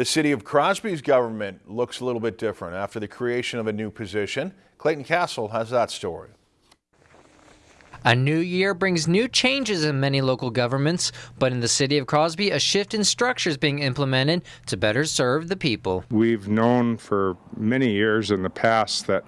The city of Crosby's government looks a little bit different after the creation of a new position. Clayton Castle has that story. A new year brings new changes in many local governments, but in the city of Crosby, a shift in structure is being implemented to better serve the people. We've known for many years in the past that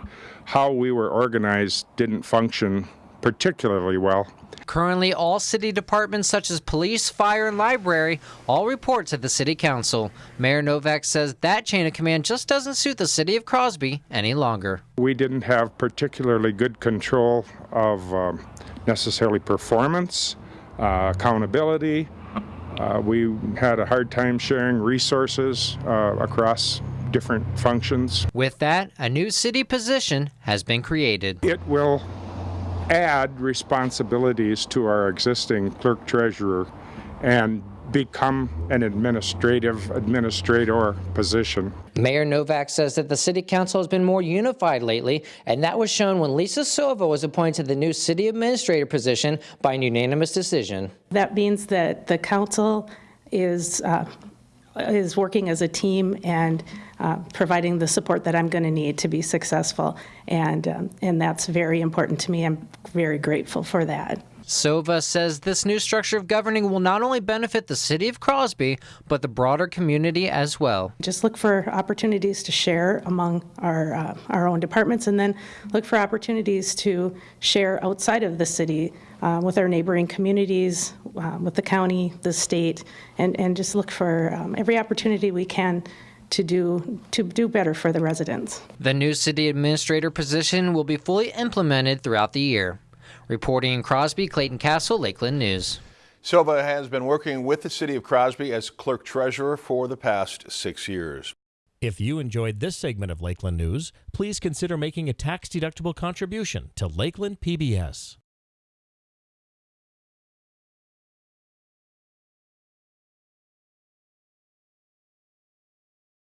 how we were organized didn't function particularly well. Currently, all city departments such as police, fire, and library all report to the city council. Mayor Novak says that chain of command just doesn't suit the city of Crosby any longer. We didn't have particularly good control of um, necessarily performance, uh, accountability. Uh, we had a hard time sharing resources uh, across different functions. With that, a new city position has been created. It will add responsibilities to our existing clerk treasurer and become an administrative administrator position. Mayor Novak says that the city council has been more unified lately, and that was shown when Lisa Silva was appointed to the new city administrator position by an unanimous decision. That means that the council is uh, is working as a team and uh, providing the support that I'm going to need to be successful, and um, and that's very important to me. I'm very grateful for that. Sova says this new structure of governing will not only benefit the city of Crosby, but the broader community as well. Just look for opportunities to share among our, uh, our own departments and then look for opportunities to share outside of the city uh, with our neighboring communities, uh, with the county, the state, and, and just look for um, every opportunity we can to do to do better for the residents. The new city administrator position will be fully implemented throughout the year. Reporting in Crosby, Clayton Castle, Lakeland News. Silva has been working with the city of Crosby as clerk treasurer for the past six years. If you enjoyed this segment of Lakeland News, please consider making a tax-deductible contribution to Lakeland PBS.